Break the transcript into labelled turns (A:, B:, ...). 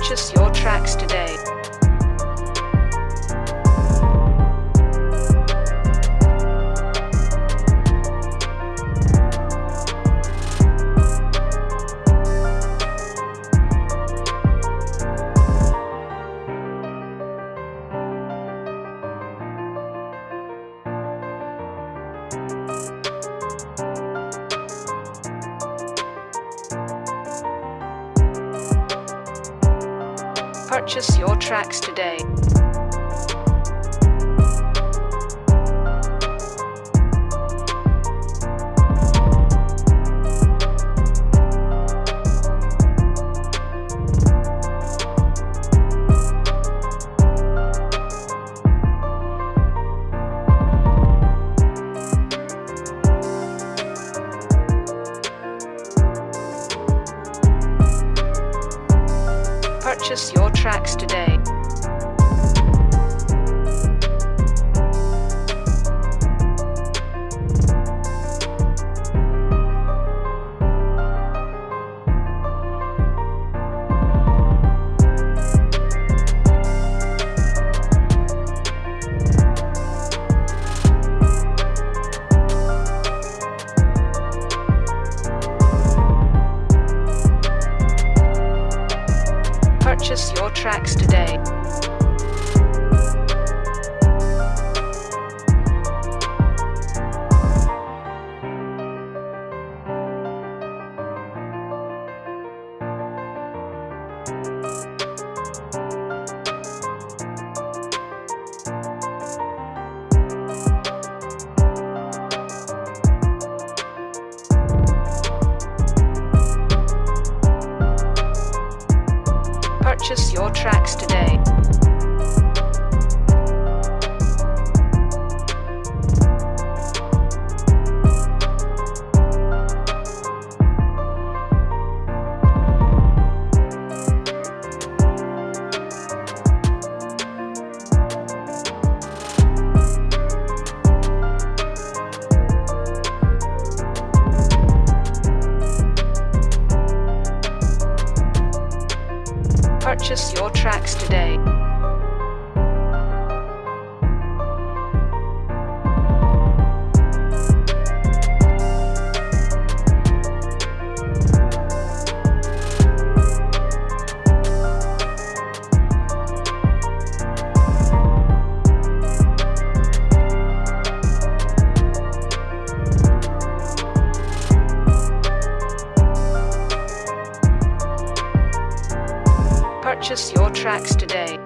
A: Purchase your tracks today. Purchase your tracks today. Purchase your tracks today. Purchase your tracks today. Purchase your tracks today. Purchase your tracks today. Purchase your tracks today.